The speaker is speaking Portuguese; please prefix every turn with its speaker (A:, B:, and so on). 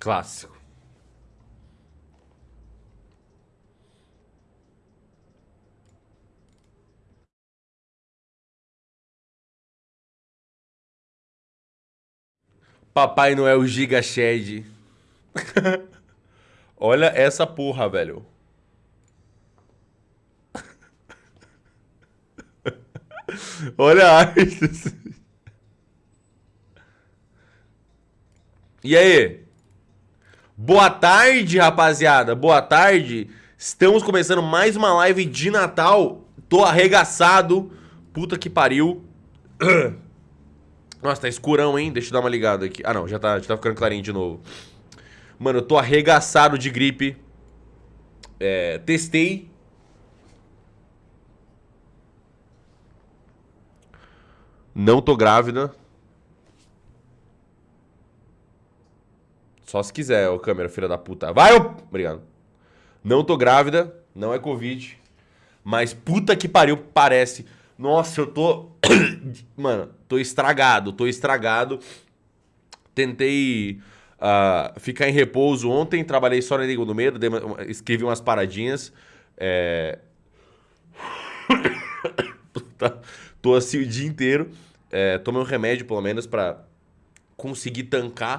A: Clássico. Papai Noel Giga Shed. Olha essa porra, velho. Olha a arte. E aí? Boa tarde, rapaziada. Boa tarde. Estamos começando mais uma live de Natal. Tô arregaçado. Puta que pariu. Nossa, tá escurão, hein? Deixa eu dar uma ligada aqui. Ah, não, já tá, já tá ficando clarinho de novo. Mano, eu tô arregaçado de gripe. É, testei. Não tô grávida. Só se quiser, ô câmera, filha da puta. Vai, ô... Obrigado. Não tô grávida, não é Covid. Mas puta que pariu, parece. Nossa, eu tô. Mano, tô estragado, tô estragado. Tentei uh, ficar em repouso ontem, trabalhei só na Língua do Medo, escrevi umas paradinhas. É... tô assim o dia inteiro. É, tomei um remédio, pelo menos, pra conseguir tancar